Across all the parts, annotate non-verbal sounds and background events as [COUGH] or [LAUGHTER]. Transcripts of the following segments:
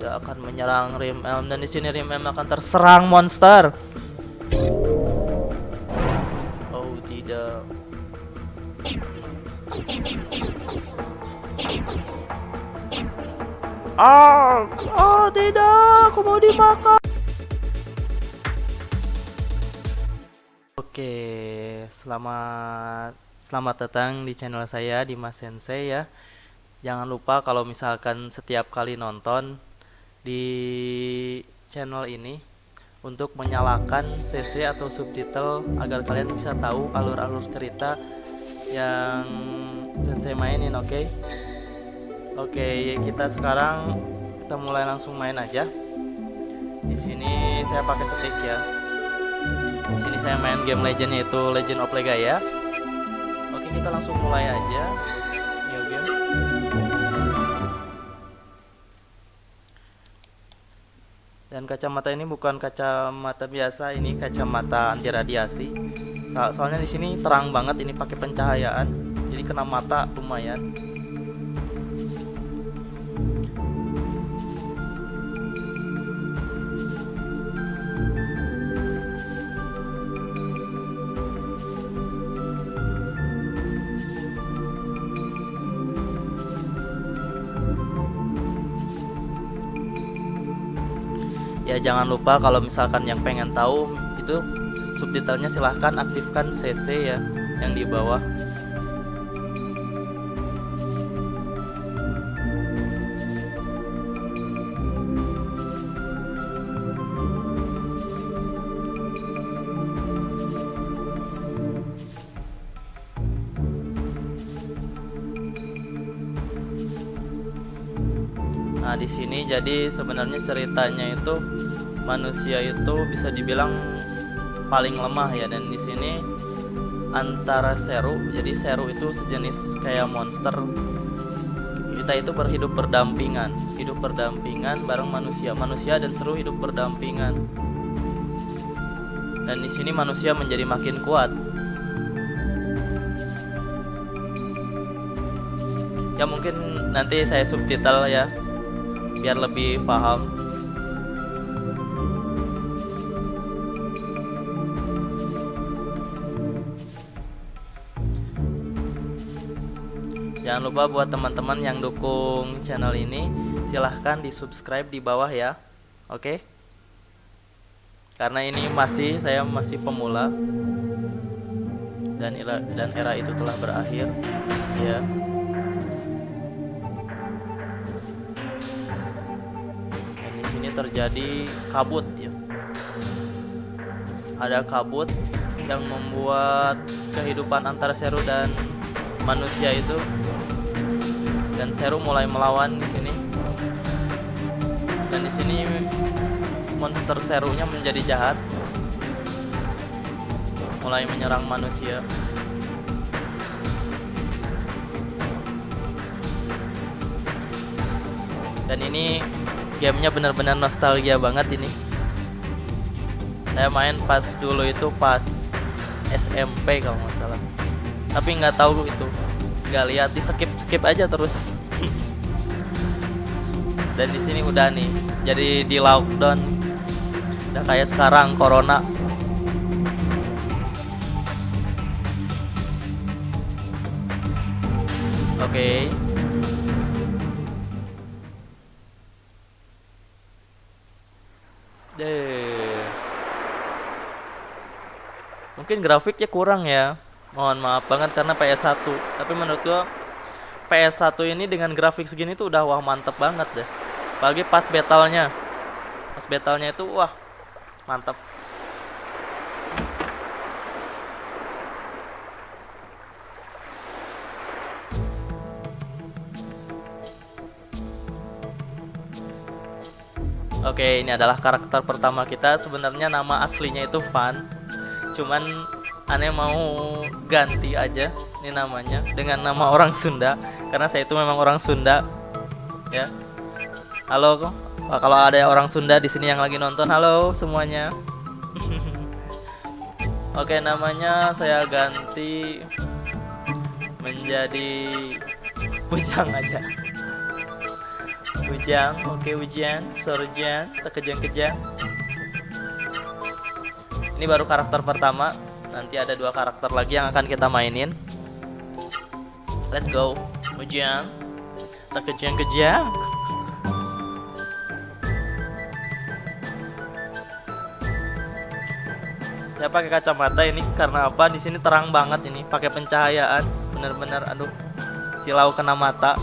tidak akan menyerang Rim Elm dan di sini Rim Elm akan terserang monster. Oh tidak. Ah, oh tidak, aku mau dimakan. Oke, selamat selamat datang di channel saya di Mas Sensei ya. Jangan lupa kalau misalkan setiap kali nonton di channel ini untuk menyalakan CC atau subtitle agar kalian bisa tahu alur-alur cerita yang Sensei mainin, oke? Okay? Oke, kita sekarang kita mulai langsung main aja. Di sini saya pakai stick ya. Di sini saya main game legend yaitu Legend of Legaia. Oke, kita langsung mulai aja. Dan kacamata ini bukan kacamata biasa, ini kacamata anti radiasi. So soalnya di sini terang banget ini pakai pencahayaan, jadi kena mata lumayan. Jangan lupa kalau misalkan yang pengen tahu itu subtitlenya silahkan aktifkan CC ya yang di bawah. Nah, di sini jadi sebenarnya ceritanya itu manusia itu bisa dibilang paling lemah ya dan di sini antara seru. Jadi seru itu sejenis kayak monster. Kita itu berhidup berdampingan, hidup berdampingan bareng manusia. Manusia dan seru hidup berdampingan. Dan di sini manusia menjadi makin kuat. Ya mungkin nanti saya subtitle ya biar lebih paham Jangan lupa buat teman-teman yang dukung channel ini silahkan di subscribe di bawah ya. Oke? Karena ini masih saya masih pemula. Dan era, dan era itu telah berakhir. Ya. Terjadi kabut ya. Ada kabut yang membuat kehidupan antara Seru dan manusia itu dan Seru mulai melawan di sini. Dan di sini monster Serunya menjadi jahat. Mulai menyerang manusia. Dan ini gamenya benar-benar nostalgia banget ini. Saya main pas dulu itu pas SMP kalau nggak salah. Tapi nggak tahu itu nggak lihat di skip skip aja terus dan di sini udah nih jadi di lockdown udah kayak sekarang corona oke okay. Deh. Mungkin grafiknya kurang ya. Mohon maaf banget karena PS1. Tapi menurut gua PS1 ini dengan grafik segini tuh udah wah mantep banget deh. Apalagi pas battlenya. Pas battlenya itu wah mantep. Oke, ini adalah karakter pertama kita. Sebenarnya nama aslinya itu Van. Cuman aneh mau ganti aja ini namanya dengan nama orang Sunda karena saya itu memang orang Sunda. Ya. Halo kok. Kalau ada orang Sunda di sini yang lagi nonton, halo semuanya. [LAUGHS] Oke, namanya saya ganti menjadi bujang aja. Ujang, oke Ujang, Sorjang, terkejang-kejang. Ini baru karakter pertama. Nanti ada dua karakter lagi yang akan kita mainin. Let's go, Ujang, terkejang-kejang. Saya pakai kacamata ini karena apa? Di sini terang banget ini, pakai pencahayaan. Bener-bener, aduh, silau kena mata.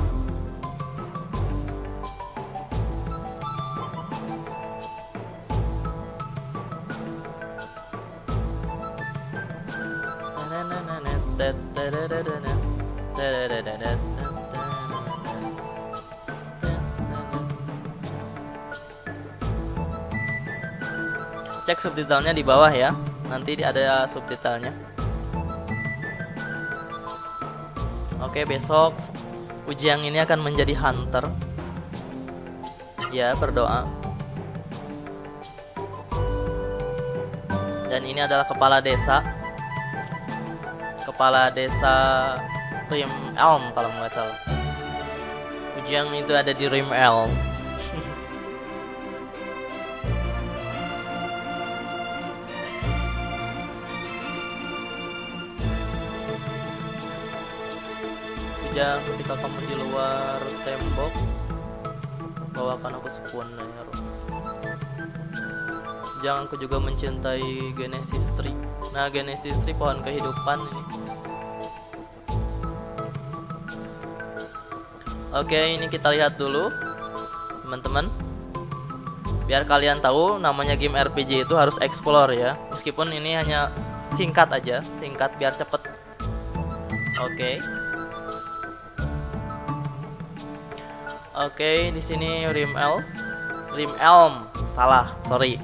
Cek subtitlenya di bawah ya. Nanti ada subtitlenya. Oke, besok Ujiang ini akan menjadi hunter. Ya, berdoa. Dan ini adalah kepala desa. Kepala desa Rim Elm kalau nggak salah. Ujiang itu ada di Rim Elm. Ujang ketika kamu di luar tembok bawakan aku sepuan air Jangan aku juga mencintai Genesis Tree Nah Genesis Tree pohon kehidupan ini. Oke ini kita lihat dulu Teman-teman. Biar kalian tahu namanya game RPG itu harus explore ya. Meskipun ini hanya singkat aja Singkat biar cepet. Oke Oke, di sini rim elm. Rim elm. Salah, sorry.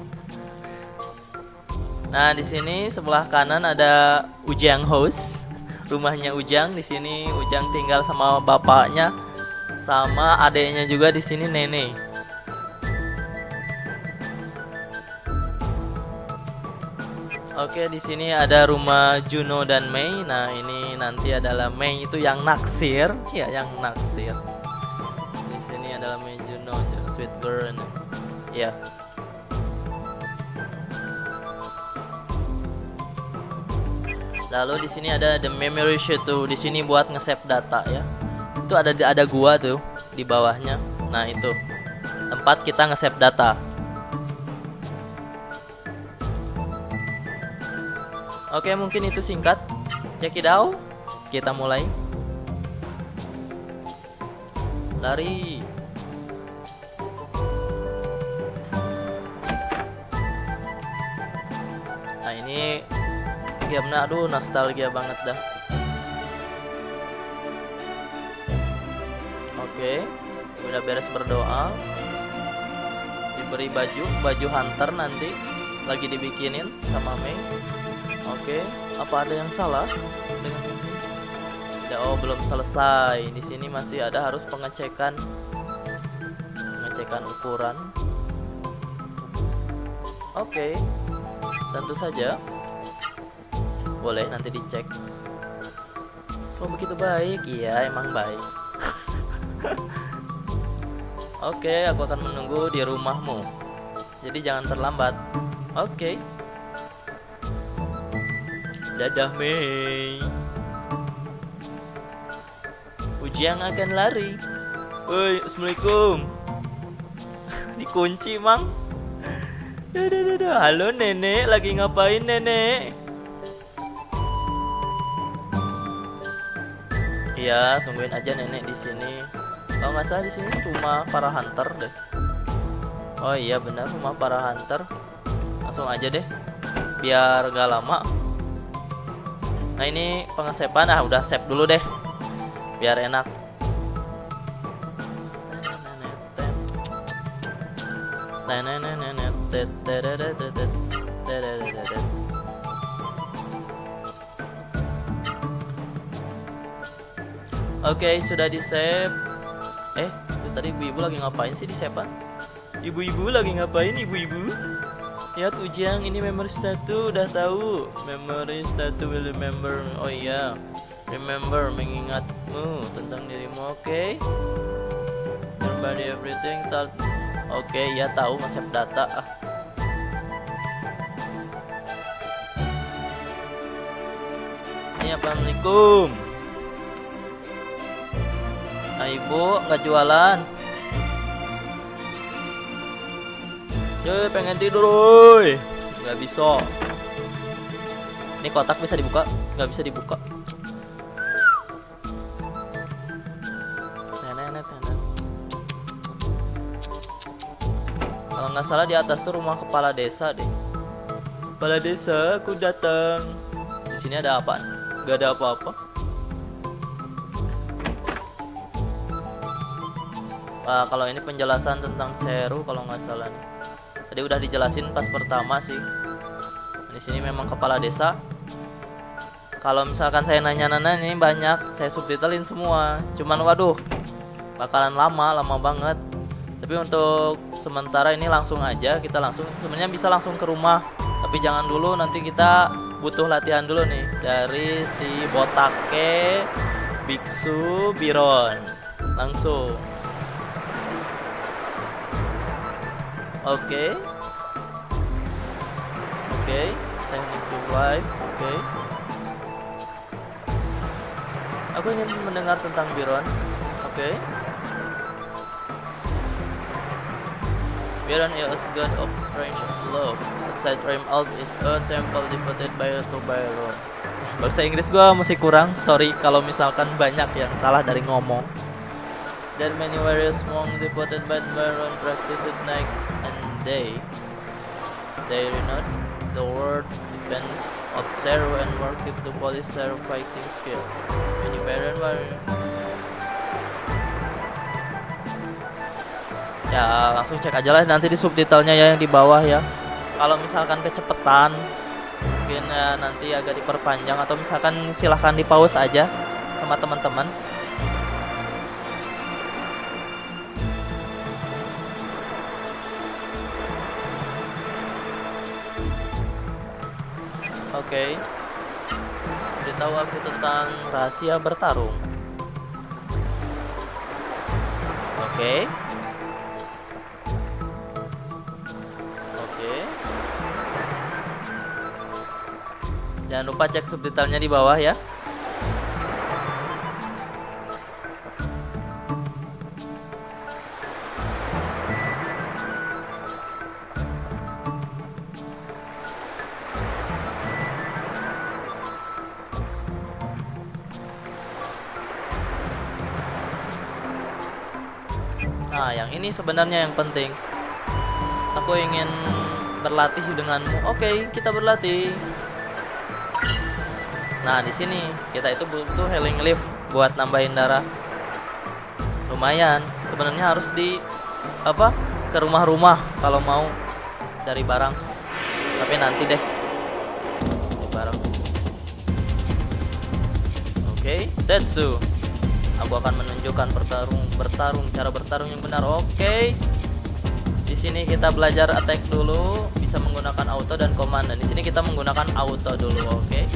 Nah, di sini sebelah kanan ada Ujang House. Rumahnya Ujang di sini Ujang tinggal sama bapaknya sama adiknya juga di sini Nenek. Oke, di sini ada rumah Juno dan Mei. Nah, ini nanti adalah Mei itu yang naksir, ya yang naksir Sweet Girl ya lalu di sini ada the memory sheet tuh. Di sini buat nge-save data ya. Itu ada ada gua tuh di bawahnya. Nah itu. Tempat kita nge-save data. Oke mungkin itu singkat. Check it out. Kita mulai. Lari ini gamenya aduh nostalgia banget dah. Oke udah beres berdoa. Diberi baju baju hunter nanti lagi dibikinin sama Mei. Oke apa ada yang salah? Dengan tidak oh belum selesai. Di sini masih ada harus pengecekan. Pengecekan ukuran. Oke tentu saja boleh nanti dicek. Oh begitu baik. Iya emang baik. [LAUGHS] Oke aku akan menunggu di rumahmu. Jadi jangan terlambat. Oke. Dadah Mei. Ujian akan lari. Woi, Assalamualaikum. [LAUGHS] Dikunci, Mang. Halo nenek, lagi ngapain nenek? Iya, tungguin aja nenek di sini. Kalau nggak salah di sini rumah para hunter deh. Oh iya benar rumah para hunter. Langsung aja deh, biar nggak lama. Nah ini pengesepan, ah udah save dulu deh, biar enak. Oke, sudah di save. Eh, tadi ibu-ibu lagi ngapain sih di save? Ibu-ibu lagi ngapain ibu-ibu? Lihat ujian ini memory statue udah tahu. Memory statue will remember. Oh iya. Remember mengingatmu tentang dirimu, oke? Okay? everybody everything oke okay, ya tahu nge data ah ini assalamualaikum ibu nggak jualan? Cuy pengen tidur woi. Nggak bisa. Ini kotak bisa dibuka? Nggak bisa dibuka. Kalau nggak salah di atas tuh rumah kepala desa deh. Kepala desa aku datang. Di sini ada apa nggak ada apa-apa Wah, kalau ini penjelasan tentang seru kalau nggak salah nih. Tadi udah dijelasin pas pertama sih. Di sini memang kepala desa. Kalau misalkan saya nanya-nanya ini banyak, saya subtitlin semua. Cuman waduh, bakalan lama, lama banget. Tapi untuk sementara ini langsung aja kita langsung sebenarnya bisa langsung ke rumah. Tapi jangan dulu nanti kita butuh latihan dulu nih dari si Botake Biksu Biron. Langsung. Oke. Oke, okay. teknik revive. Oke. Aku ingin mendengar tentang Biron. Oke. Biron is god of and love. Outside Realm Alt is a temple devoted by to Byron. Bahasa Inggris gua masih kurang. Sorry kalau misalkan banyak yang salah dari ngomong. Are many warriors monk devoted by Byron practice at night and day. They not the word depends of zero and work with the police their fighting skill. Many Byron warrior ya langsung cek aja lah nanti di subtitlenya ya yang di bawah ya kalau misalkan kecepetan mungkin ya nanti agak diperpanjang atau misalkan silahkan di pause aja sama teman-teman Okay. Beritahu aku tentang rahasia bertarung. Oke. Okay. Oke. Okay. Jangan lupa cek subtitlenya di bawah ya. Sebenarnya yang penting. Aku ingin berlatih denganmu. Oke, okay, kita berlatih. Nah, di sini kita itu butuh healing leaf buat nambahin darah. Lumayan. Sebenarnya harus di apa? Ke rumah-rumah kalau mau cari barang. Tapi nanti deh. Barang. Oke, okay, Tetsu. Aku akan menunjukkan bertarung bertarung cara bertarung yang benar. Oke. Okay. Di sini kita belajar attack dulu, bisa menggunakan auto dan command. Dan di sini kita menggunakan auto dulu, oke. Okay.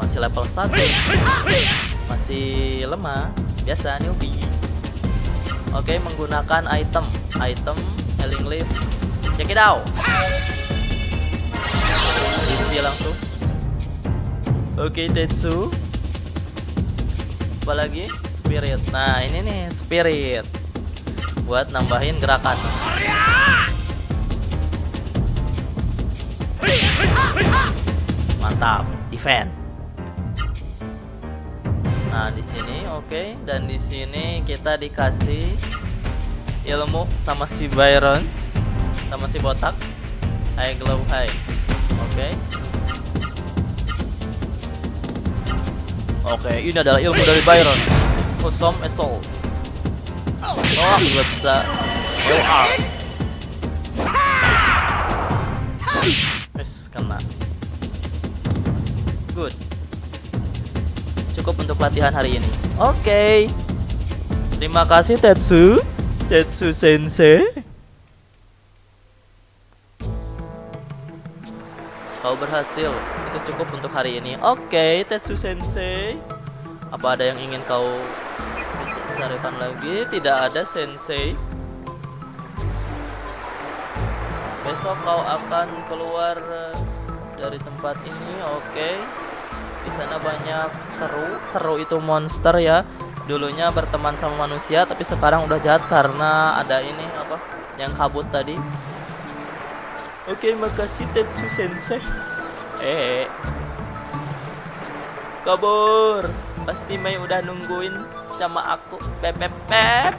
Masih level 1. Masih lemah, biasa newbie. Oke, okay, menggunakan item, item healing leaf. Check it out. Isi langsung. Oke, okay, Tetsu. Apa lagi? Spirit. Nah, ini nih spirit. Buat nambahin gerakan. Mantap, defend. Nah, di sini oke okay. dan di sini kita dikasih ilmu sama si Byron sama si botak. High glow high. Oke. Okay. Oke, ini adalah ilmu dari Byron. Awesome Assault. Oh, gue bisa. Oh, Yes, kena. Good. Cukup untuk latihan hari ini. Oke. Okay. Terima kasih Tetsu. Tetsu Sensei. Kau berhasil. Itu cukup untuk hari ini. Oke, okay, Tetsu Sensei. Apa ada yang ingin kau carikan lagi? Tidak ada sensei. Besok kau akan keluar eh, dari tempat ini, oke? Okay. Di sana banyak seru, seru itu monster ya. Dulunya berteman sama manusia, tapi sekarang udah jahat karena ada ini apa? Yang kabut tadi. Oke, okay, makasih Tetsu Sensei. Eh, kabur. Pasti Mei udah nungguin sama aku. Pep pep pep.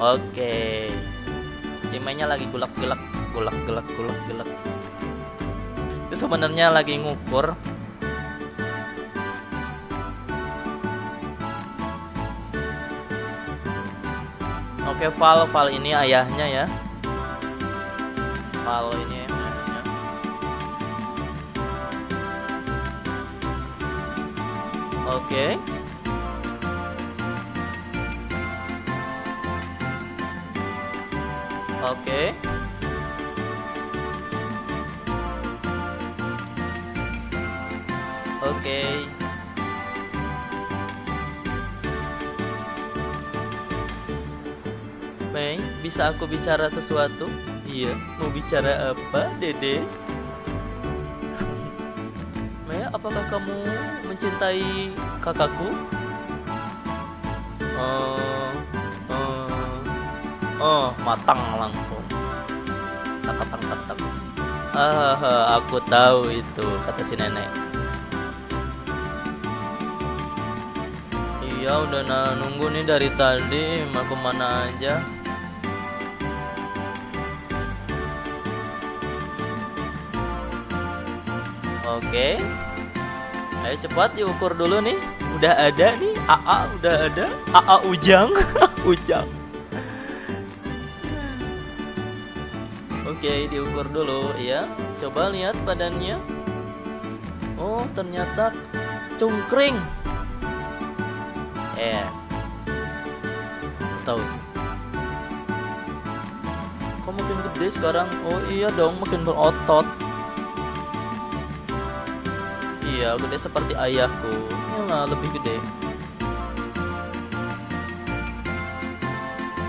Oke. Si Mei-nya lagi gulak-gulak, gulak-gulak, gulak-gulak. Itu sebenarnya lagi ngukur Oke, Val, Val ini ayahnya ya. Val ini Oke. Oke. Oke. Mei, bisa aku bicara sesuatu? Iya, mau bicara apa, Dede? [LAUGHS] Mei, apakah kamu mencintai kakakku? Oh, oh, oh, matang langsung. Kata kata Ah, aku tahu itu kata si nenek. Iya, udah nah, nunggu nih dari tadi, mau ke mana aja? Oke. Okay. Ayo cepat diukur dulu nih. Udah ada nih. AA udah ada. AA Ujang. [LAUGHS] Ujang. Oke, diukur dulu ya. Coba lihat badannya. Oh, ternyata cungkring. Eh. Tahu. Kok makin gede sekarang? Oh iya dong, makin berotot. Iya, gede seperti ayahku. Iyalah, lebih gede.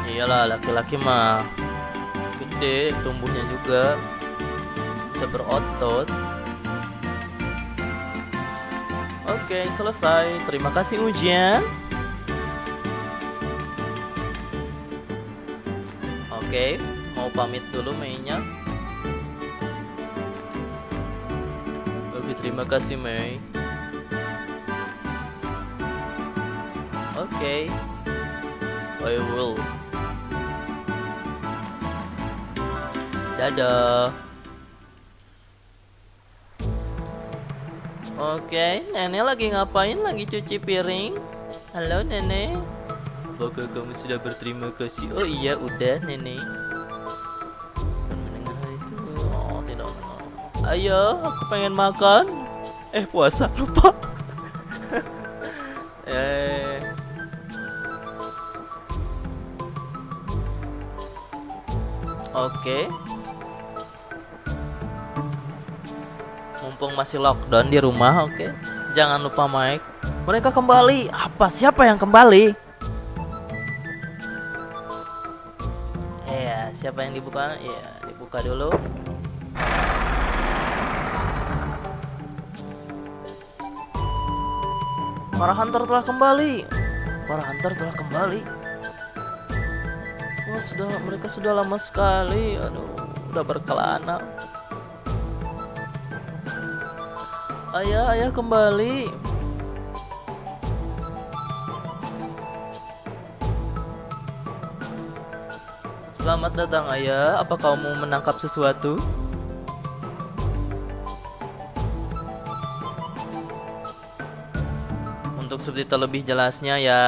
Iyalah, laki-laki mah gede, tumbuhnya juga bisa berotot. Oke, selesai. Terima kasih ujian. Oke, mau pamit dulu mainnya. Terima kasih, Mei. Oke. Okay. I will. Dadah. Oke, okay, nenek lagi ngapain? Lagi cuci piring? Halo, nenek. Apakah kamu sudah berterima kasih? Oh iya, udah, nenek. Ayo, aku pengen makan. Eh, puasa lupa. [LAUGHS] eh. Oke. Mumpung masih lockdown di rumah, oke. Jangan lupa mic. Mereka kembali. Apa? Siapa yang kembali? Iya, siapa yang dibuka? Iya, dibuka dulu. Para hunter telah kembali. Para hunter telah kembali. Wah, sudah mereka sudah lama sekali. Aduh, udah berkelana. Ayah, ayah kembali. Selamat datang ayah. Apa kau mau menangkap sesuatu? Subtitle lebih jelasnya ya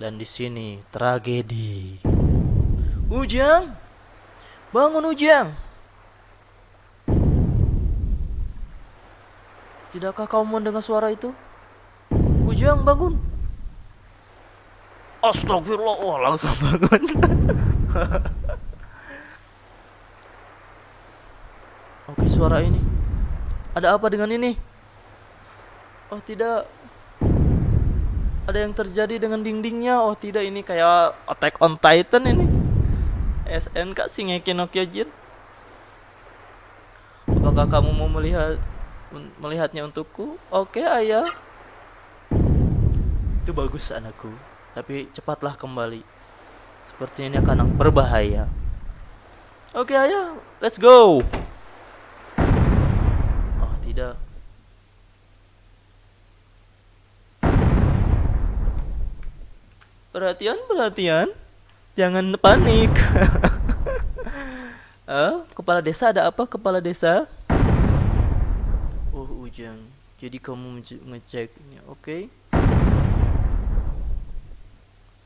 Dan di sini tragedi. Ujang, bangun Ujang. Tidakkah kau mendengar suara itu? Ujang bangun. Astagfirullah, langsung bangun. [LAUGHS] Oke, suara ini. Ada apa dengan ini? Oh, tidak. Ada yang terjadi dengan dindingnya. Oh, tidak ini kayak Attack on Titan ini. SNK Shingeki no Kyojin. Apakah kamu mau melihat melihatnya untukku? Oke, ayah. Itu bagus anakku. Tapi cepatlah kembali. Sepertinya ini akan berbahaya. Oke ayah, let's go. Oh tidak. Perhatian, perhatian. Jangan panik. uh, [LAUGHS] kepala desa ada apa kepala desa? Oh Ujang, jadi kamu ngeceknya, oke? Okay?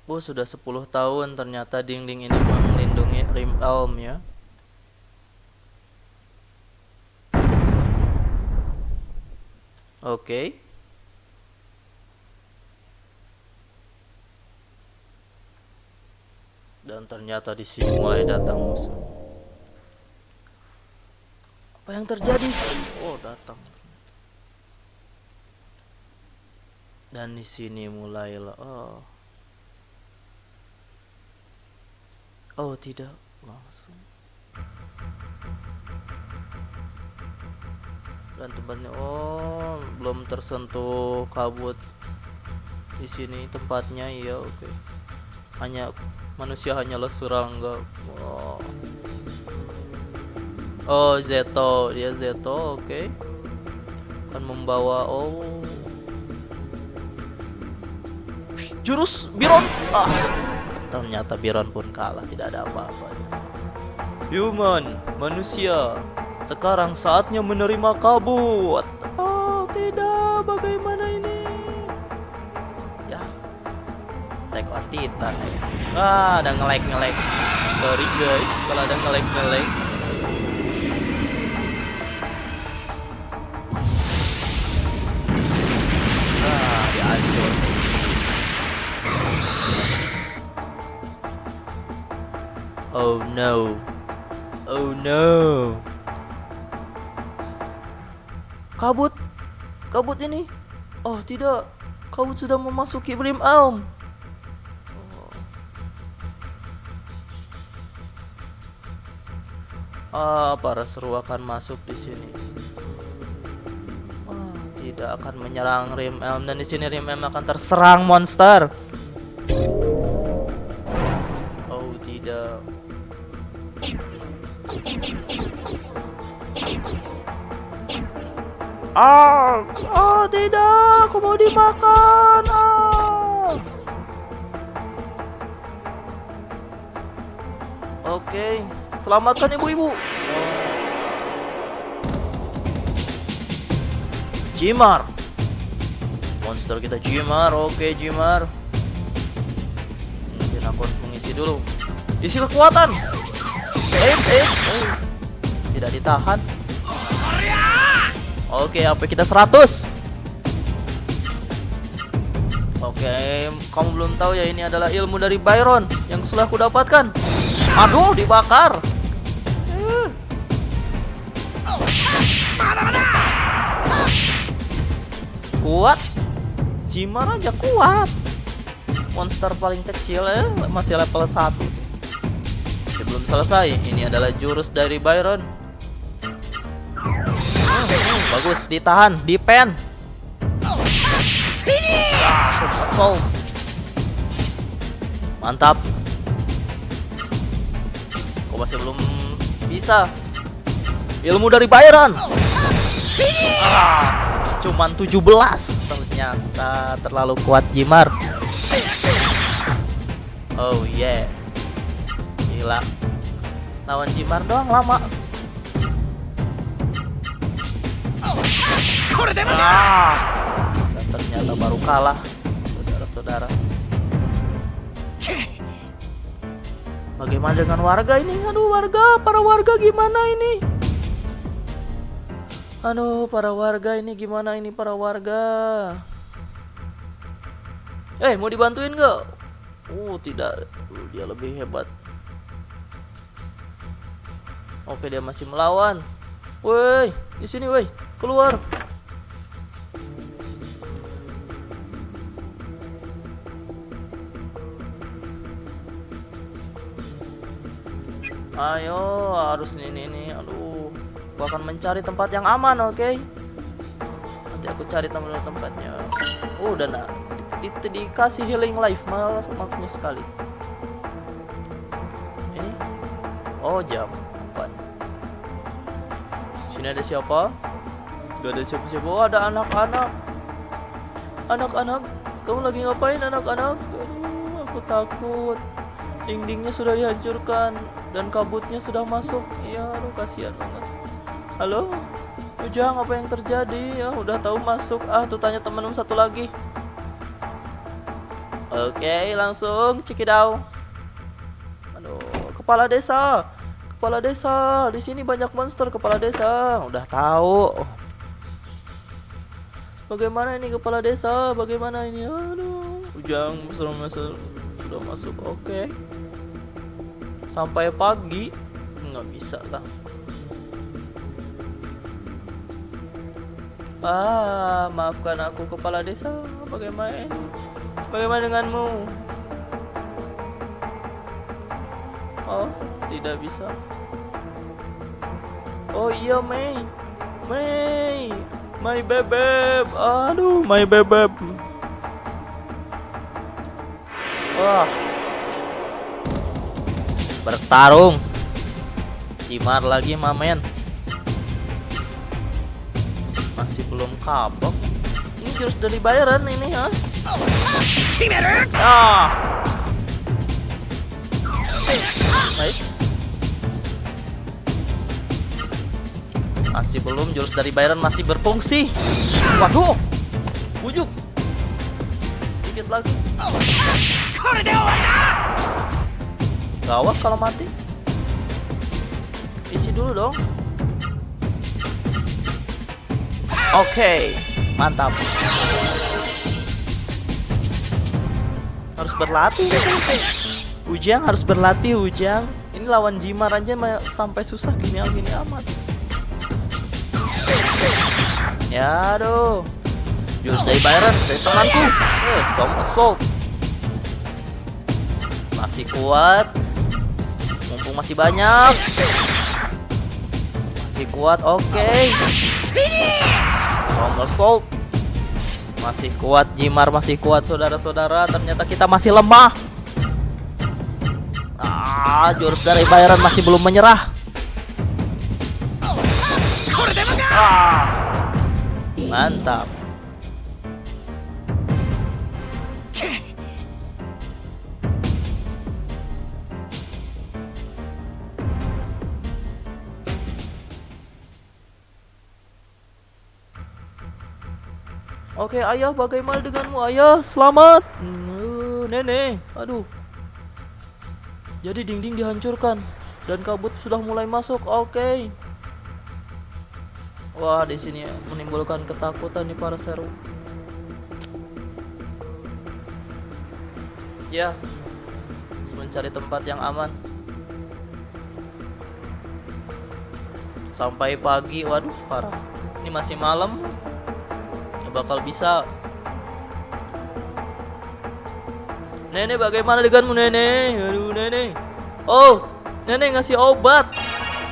Oh sudah 10 tahun ternyata dinding ini melindungi rim elm ya Oke okay. Dan ternyata di sini mulai datang musuh. Apa yang terjadi? Oh datang. Dan di sini mulailah oh. Oh tidak. Langsung. Dan tempatnya oh belum tersentuh kabut. Di sini tempatnya iya oke. okay. Hanya manusia hanyalah serangga oh, oh Zeto. Dia Zeto oke. Okay. akan membawa oh. Jurus Biron. Ah. Ternyata Biron pun kalah tidak ada apa-apa. Human manusia sekarang saatnya menerima kabut. Oh titan ah ada ngelek ngelek sorry guys kalau ada ngelek ngelek Oh no. Oh no. Kabut. Kabut ini. Oh tidak. Kabut sudah memasuki Brim Elm. Ah, para seru akan masuk di sini. Oh, tidak akan menyerang Rim Elm dan di sini Rim Elm akan terserang monster. Oh, tidak. Ah, ah tidak, aku mau dimakan. Ah. Oke, selamatkan ibu-ibu. Jimar. Monster kita Jimar. Oke, Jimar. Mungkin aku harus mengisi dulu. Isi kekuatan. Eh, eh. Tidak ditahan. Oke, HP kita 100. Oke, kamu belum tahu ya ini adalah ilmu dari Byron yang sudah aku dapatkan. Aduh, dibakar. Kuat. Jimar aja kuat. Monster paling kecil ya, masih level 1 sih belum selesai. Ini adalah jurus dari Byron. Hmm, bagus, ditahan, di pen. Assault. Mantap. Kok masih belum bisa? Ilmu dari Byron. Ah, cuman 17. Ternyata terlalu kuat Jimar. Oh yeah gila lawan Jimar doang lama ah, dan ternyata baru kalah saudara-saudara Bagaimana dengan warga ini? Aduh, warga, para warga gimana ini? Aduh, para warga ini gimana ini para warga? Eh, mau dibantuin gak? Oh, tidak. Uh, dia lebih hebat. Oke, dia masih melawan. Woi, di sini, woi. Keluar. Ayo, harus ini ini. Aduh, gua akan mencari tempat yang aman, oke? Okay? Nanti aku cari tempat tempatnya. Oh, udah nak di, di, dikasih healing life, mas maknya sekali. Ini, oh jam, bukan. Sini ada siapa? Gak ada siapa-siapa. Oh, ada anak-anak. Anak-anak, kamu lagi ngapain, anak-anak? Aduh, aku takut. Dindingnya sudah dihancurkan dan kabutnya sudah masuk ya lu kasihan banget halo? Ujang apa yang terjadi? Ya udah tahu masuk. Ah tuh tanya temen satu lagi. Oke langsung cekidau aduh kepala desa. Kepala desa. Di sini banyak monster kepala desa. Udah tahu. Bagaimana ini kepala desa? Bagaimana ini? Aduh Ujang sudah masuk. Sudah masuk. Oke. Sampai pagi. Nggak bisa lah ah maafkan aku kepala desa. Bagaimana bagaimana denganmu? Oh tidak bisa. Oh iya Mei. Mei. My bebeb. Aduh my bebeb. Wah. Bertarung. Cimar lagi mamen. Masih belum kapok. Ini jurus dari Byron ini ha. Ah. Nice. Masih belum jurus dari Byron masih berfungsi. Waduh. Bujuk. Dikit lagi. Gawat kalau mati. Isi dulu dong. Oke, mantap. Harus berlatih. Ujang harus berlatih Ujang. Ini lawan Jimar aja sampai susah gini gini amat. Ya aduh. Jurus dari Byron dari temanku. Eh, some assault. Masih kuat mumpung masih banyak masih kuat oke. Somersault masih kuat Jimar masih kuat saudara-saudara. Ternyata kita masih lemah. Ah jurus dari Byron masih belum menyerah. Ah, mantap Oke, ayah, bagaimana denganmu, ayah? Selamat. Uh, nenek, aduh. Jadi dinding dihancurkan dan kabut sudah mulai masuk. Oke. Wah, di sini menimbulkan ketakutan nih para seru. Ya, mencari tempat yang aman. Sampai pagi, waduh, parah. Ini masih malam, bakal bisa. Nenek bagaimana denganmu nenek? Aduh nenek. Oh nenek ngasih obat.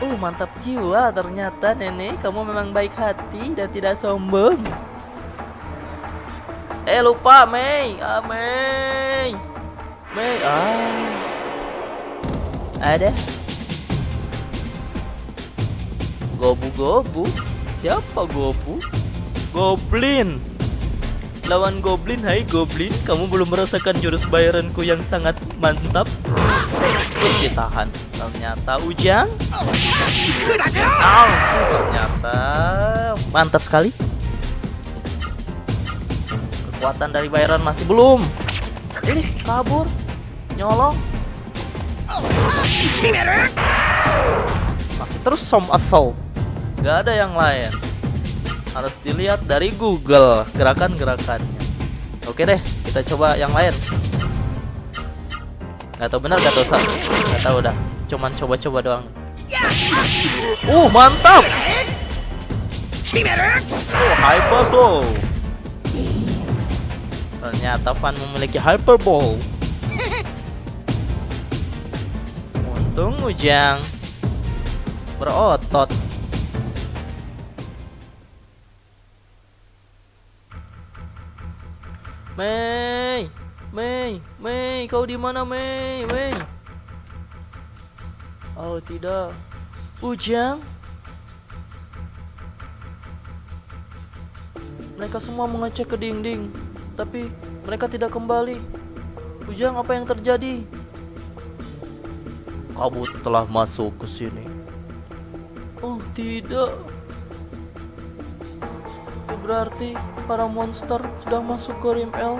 Uh mantap jiwa ternyata nenek. Kamu memang baik hati dan tidak sombong. Eh lupa Mei. Ah, Mei. Mei ah. Ada. Gobu-gobu. Siapa gobu? Goblin. Lawan Goblin, hai Goblin. Kamu belum merasakan jurus bayaranku yang sangat mantap? Terus ditahan. Ternyata Ujang. Ternyata Mantap sekali. Kekuatan dari bayaran masih belum. Ini kabur. Nyolong. Masih terus som assault. Gak ada yang lain. Harus dilihat dari Google gerakan-gerakannya. Oke deh, kita coba yang lain. Gak tau benar gak tau salah. Gak tau dah. Cuman coba-coba doang. Uh, mantap. Oh, hyper blow. Ternyata Fan memiliki hyper ball. Untung Ujang berotot. Mei, Mei, Mei, kau di mana Mei, Mei? Oh tidak, Ujang. Mereka semua mengecek ke dinding, tapi mereka tidak kembali. Ujang, apa yang terjadi? Kamu telah masuk ke sini. Oh tidak. Berarti para monster sudah masuk ke rim L.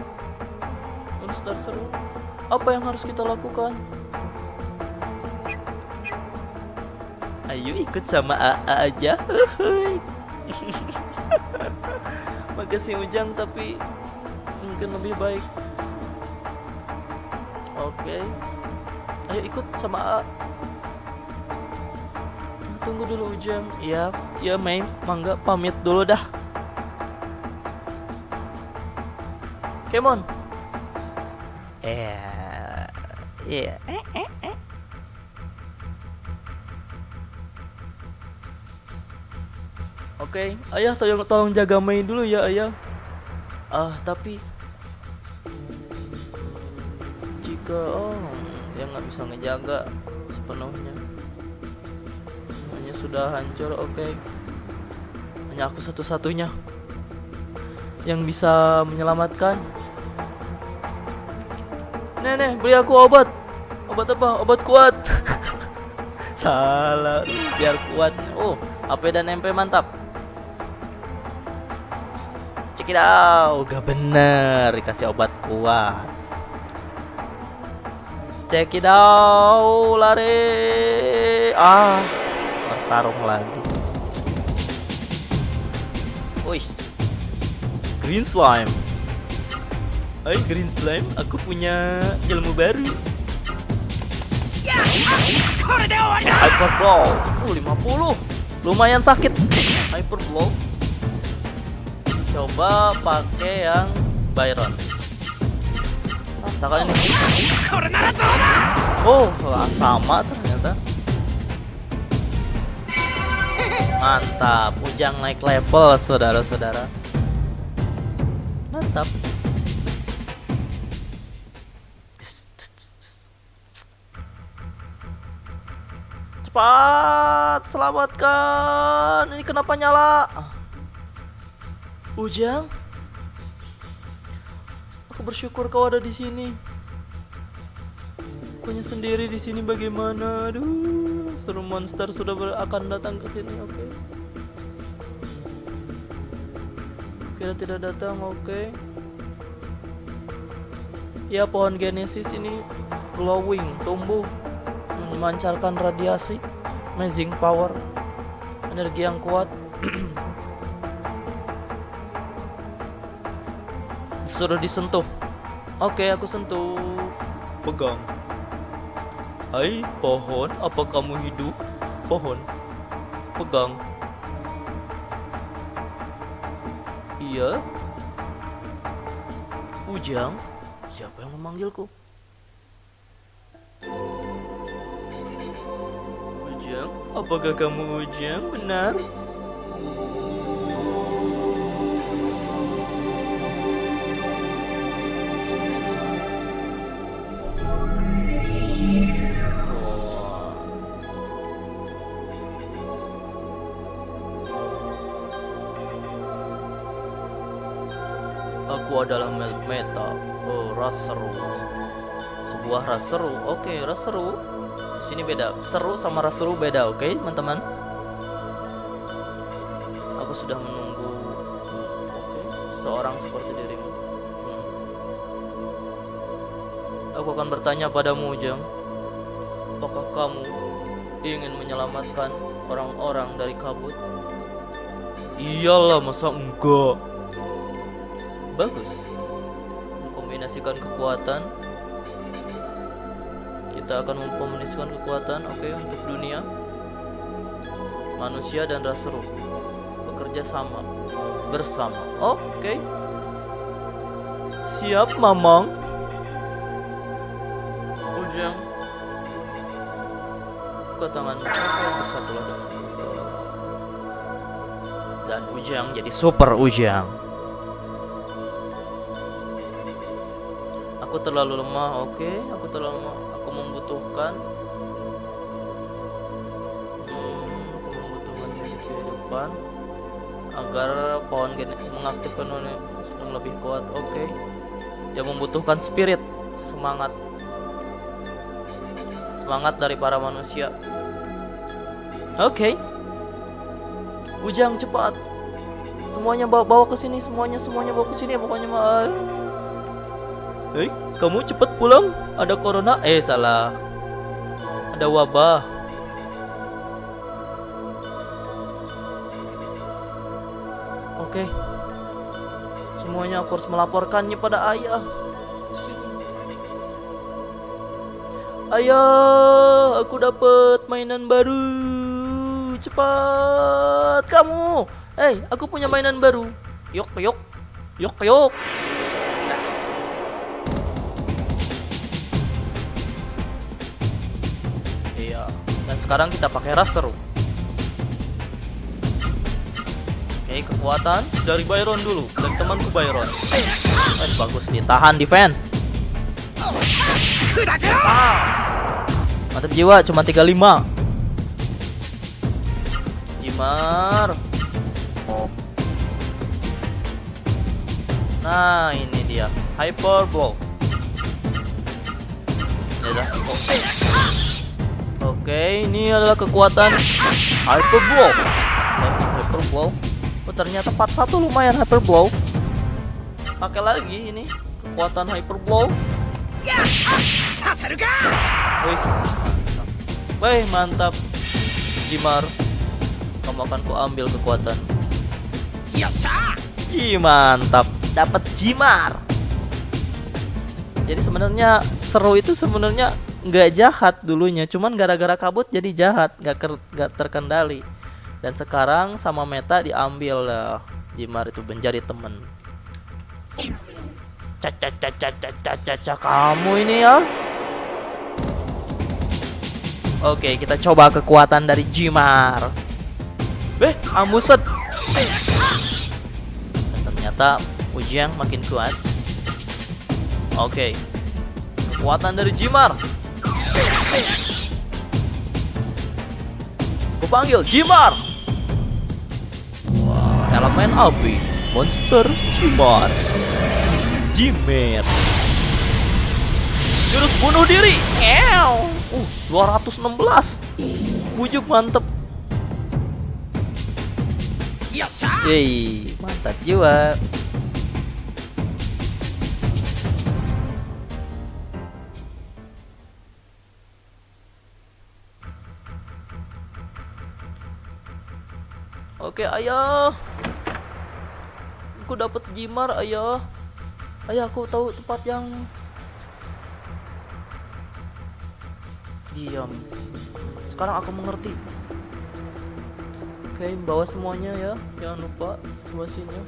Monster seru. Apa yang harus kita lakukan? Ayo ikut sama AA aja. [LAUGHS] Makasih Ujang tapi mungkin lebih baik. Oke. Ayo ikut sama AA. Tunggu dulu Ujang. Iya, ya Mei, mangga pamit dulu dah. Kemon. Eh, iya. Oke, ayah tolong tolong jaga Mei dulu ya ayah. Ah, tapi jika oh dia nggak bisa ngejaga sepenuhnya, hanya sudah hancur. Oke, hanya aku satu-satunya yang bisa menyelamatkan. Nenek, beli aku obat. Obat apa? Obat kuat. [LAUGHS] Salah, biar kuat. Oh, AP dan MP mantap. Out, gak bener dikasih obat kuat. Out, lari. Ah, bertarung lagi. Wih, green slime. Hai green slime, aku punya ilmu baru. Hyper blow, uh 50 Lumayan sakit. Hyper blow Coba pakai yang Byron. Rasakan ini. Oh, sama ternyata. Mantap, Ujang naik level saudara-saudara. Mantap Cepat, selamatkan. Ini kenapa nyala? Ujang? Aku bersyukur kau ada di sini. Punya sendiri di sini bagaimana? Aduh, seru monster sudah akan datang ke sini. Oke. Kira tidak datang, oke. Ya pohon Genesis ini glowing, tumbuh memancarkan radiasi, amazing power, energi yang kuat. [CLEARS THROAT] Suruh disentuh. Oke, aku sentuh. Pegang. Hai, pohon, apa kamu hidup? Pohon. Pegang. Iya. Ujang, siapa yang memanggilku? Apakah kamu Ujang? Benar? Seru, oke ras seru. Sini beda, seru sama ras seru beda, oke teman-teman. Aku sudah menunggu oke, seorang seperti dirimu. Hmm. Aku akan bertanya padamu, Ujang. Apakah kamu ingin menyelamatkan orang-orang dari kabut? Iyalah, masa enggak? Bagus. Mengkombinasikan kekuatan. Kita akan mengkombinasikan kekuatan, oke, untuk dunia. Manusia dan ras ruh bekerja sama bersama. Oke. Siap, Mamang. Ujang. Buka tanganmu. Oke, bersatulah dengan dan Ujang jadi super Ujang. Aku terlalu lemah, oke. Aku terlalu lemah. Membutuhkan. Hmm, aku membutuhkan kehidupan agar pohon gene mengaktifkan yang lebih kuat. Oke. Yang membutuhkan spirit, semangat. Semangat dari para manusia. Oke. Ujang cepat. Semuanya bawa, bawa ke sini, semuanya semuanya bawa ke sini pokoknya mah. Kamu cepat pulang. Ada corona? Eh, salah. Ada wabah. Oke. Semuanya aku harus melaporkannya pada ayah. Ayah, aku dapat mainan baru. Cepat kamu. Hei, aku punya mainan baru. Yuk, yuk. Yuk, yuk. Sekarang kita pakai raster. Oke, kekuatan dari Byron dulu, dari temanku Byron. Guys, bagus ditahan defense. Mantap jiwa cuma 35. Jimar. Nah, ini dia. Hyper blow. Ini adalah Oke, ini adalah kekuatan Hyper blow. Hyper blow. Oh, ternyata 41 lumayan Hyper blow. Pakai lagi ini kekuatan Hyper blow. Wis. Wih, mantap. Jimar. Kamu akan kuambil kekuatan. Ih, mantap. Dapat Jimar. Jadi sebenarnya seru itu sebenarnya nggak jahat dulunya, cuman gara-gara kabut jadi jahat, nggak nggak terkendali. Dan sekarang sama meta diambil lah. Jimar itu menjadi temen. Caca caca caca caca kamu ini ya. Oke, kita coba kekuatan dari Jimar. Eh, ambuset. Dan ternyata Ujang makin kuat. Oke. Kekuatan dari Jimar. Aku panggil Jimar. Elemen api. Monster Jimar. Jimer. Jurus bunuh diri. Ew. Uh, 216. Bujuk mantep. Yeay, mantap jiwa. Oke, ayah. Aku dapat jimar, ayah. Ayah, aku tahu tempat yang diam. Sekarang aku mengerti. Oke, bawa semuanya ya. Jangan lupa situasinya.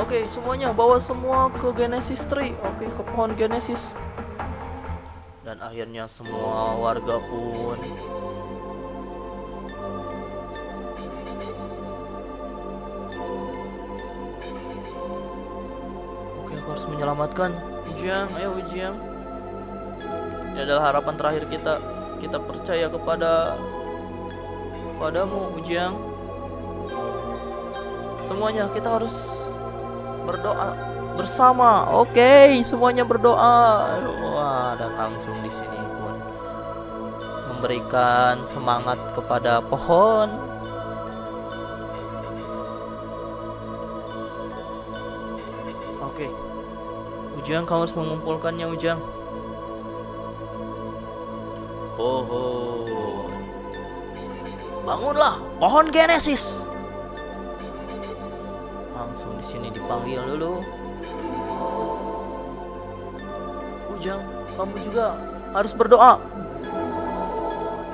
Oke, semuanya bawa semua ke Genesis Tree. Oke, ke pohon Genesis akhirnya semua warga pun Oke aku harus menyelamatkan Ujang, ayo Ujang Ini adalah harapan terakhir kita Kita percaya kepada Padamu Ujang Semuanya kita harus Berdoa bersama. Oke, okay, semuanya berdoa. Wah, dan langsung di sini pun memberikan semangat kepada pohon. Oke. Ujang kamu harus mengumpulkannya Ujang. Oh, oh. Bangunlah, pohon Genesis. Langsung di sini dipanggil dulu. Ujang, kamu juga harus berdoa.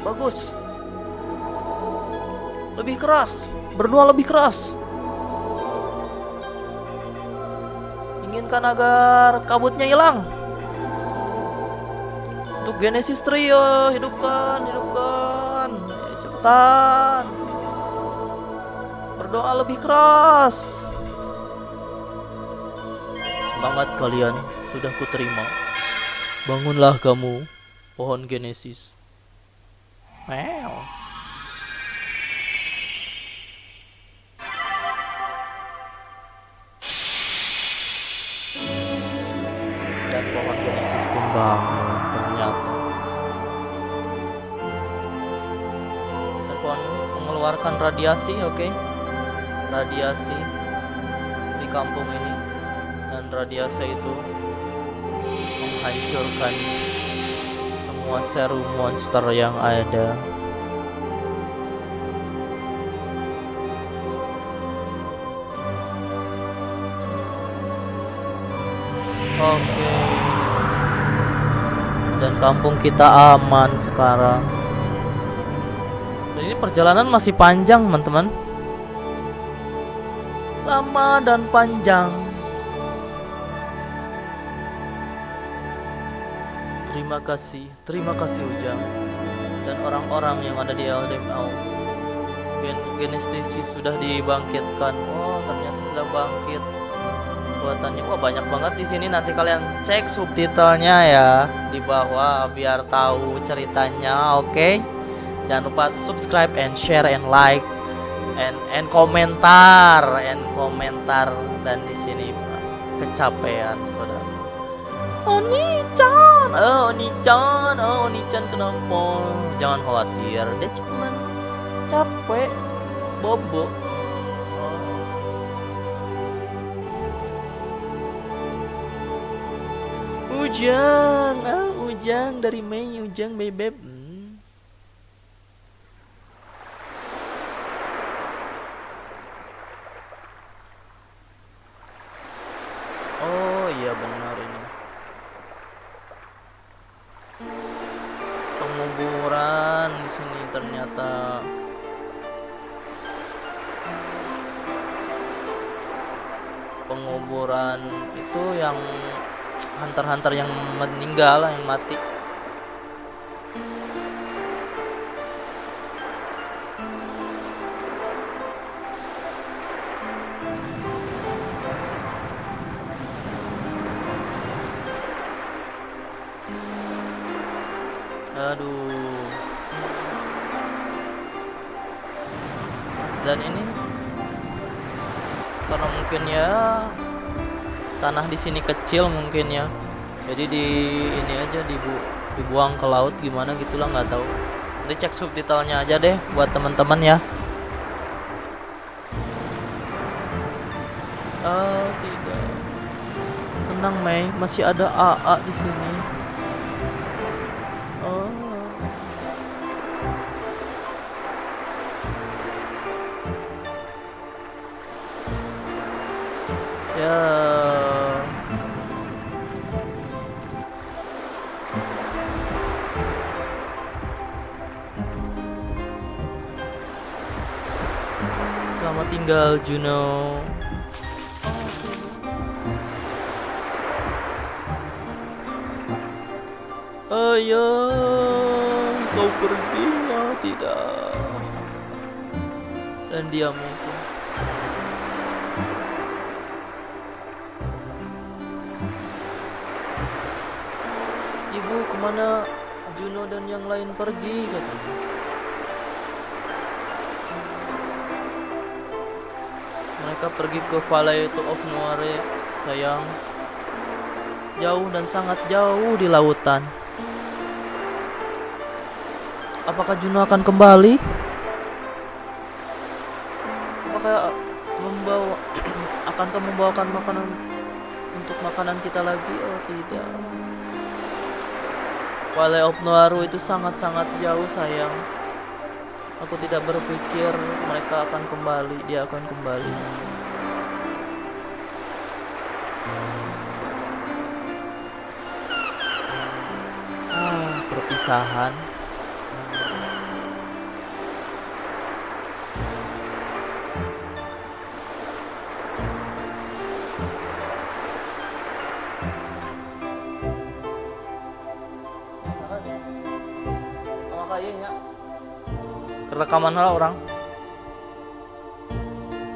Bagus. Lebih keras, berdoa lebih keras. Inginkan agar kabutnya hilang. Untuk Genesis Trio, hidupkan, hidupkan. Ayo, cepetan. Berdoa lebih keras. Semangat kalian, sudah kuterima. Bangunlah kamu, pohon Genesis. Wow. Dan pohon Genesis pun bangun ternyata. Dan pohon mengeluarkan radiasi, oke? Radiasi di kampung ini. Dan radiasi itu menghancurkan semua serum monster yang ada. Oke. Dan kampung kita aman sekarang. Dan ini perjalanan masih panjang, teman-teman. Lama dan panjang. Terima kasih, terima kasih Ujang dan orang-orang yang ada di LDMO. Gen Genesis sudah dibangkitkan. Oh, ternyata sudah bangkit. Buatannya wah banyak banget di sini. Nanti kalian cek subtitlenya ya di bawah biar tahu ceritanya. Oke. Jangan lupa subscribe and share and like and and komentar and komentar dan di sini kecapean saudara. Oni-chan, oh Oni-chan, oh Oni-chan kenapa? Jangan khawatir, dia cuman capek, bobo. Ujang, ah Ujang dari Mei, Ujang bebek. Sini kecil mungkin ya. Jadi di ini aja dibu dibuang ke laut gimana gitulah nggak tahu. Nanti cek subtitlenya aja deh buat teman-teman ya. Ah, tidak. Tenang Mei, masih ada AA di sini. Oh. Ya. Tinggal Juno. Ayah, kau pergi ya tidak. Dan diam itu. Ibu ke mana Juno dan yang lain pergi katanya. Mereka pergi ke Valley of Noire, sayang. Jauh dan sangat jauh di lautan. Apakah Juno akan kembali? Apakah membawa [CLEARS THROAT] akankah membawakan makanan untuk makanan kita lagi oh tidak Wale of Noaru itu sangat-sangat jauh sayang aku tidak berpikir mereka akan kembali dia akan kembali ah perpisahan rekaman lah orang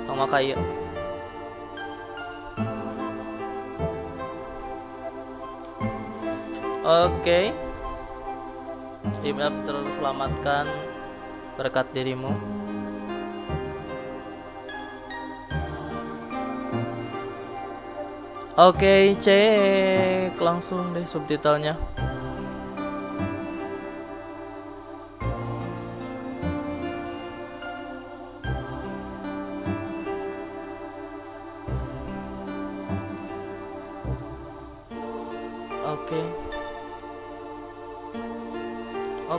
sama kayak oke okay. Email terselamatkan berkat dirimu Oke, okay, cek langsung deh subtitlenya.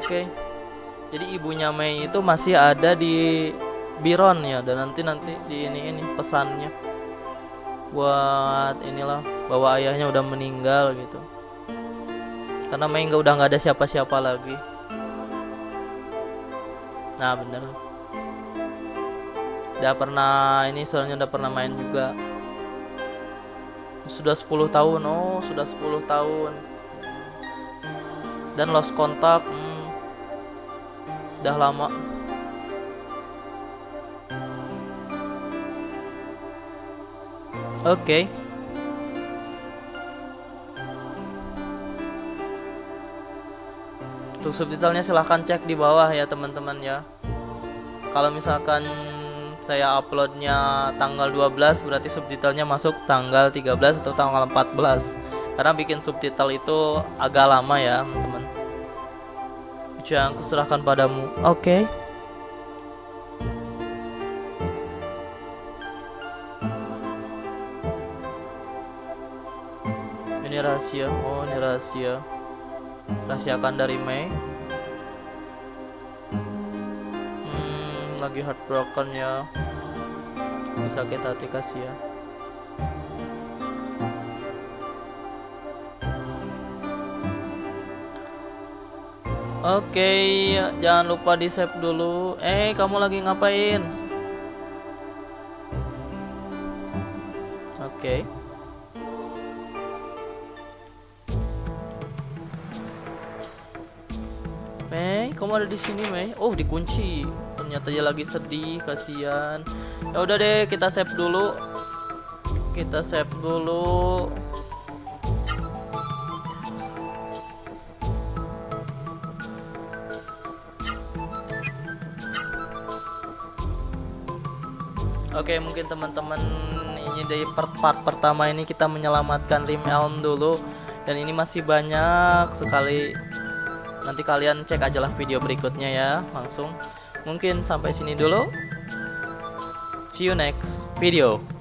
Okay. Jadi ibunya Mei itu masih ada di Biron ya dan nanti nanti di ini ini pesannya buat inilah bahwa ayahnya udah meninggal gitu. Karena Mei nggak udah nggak ada siapa-siapa lagi. Nah bener. Udah pernah ini soalnya udah pernah main juga sudah 10 tahun oh sudah 10 tahun dan lost kontak hmm, udah lama. Oke. Okay. untuk subtitlenya silahkan cek di bawah ya teman-teman ya. Kalau misalkan saya uploadnya tanggal 12 berarti subtitlenya masuk tanggal 13 atau tanggal 14 karena bikin subtitle itu agak lama ya teman-teman yang aku serahkan padamu. Oke. Okay. ini rahasia. Oh ini rahasia. Rahasiakan dari Mei. Lagi heartbroken ya. Sakit hati kasih ya Oke, okay, jangan lupa di save dulu. Eh, kamu lagi ngapain? Oke. Okay. Mei, kamu ada di sini, Mei? Oh, dikunci ternyata dia lagi sedih kasihan ya udah deh kita save dulu kita save dulu Oke mungkin teman-teman ini dari part-part pertama ini kita menyelamatkan Rim Elm dulu dan ini masih banyak sekali nanti kalian cek aja lah video berikutnya ya langsung Mungkin sampai sini dulu. See you next video.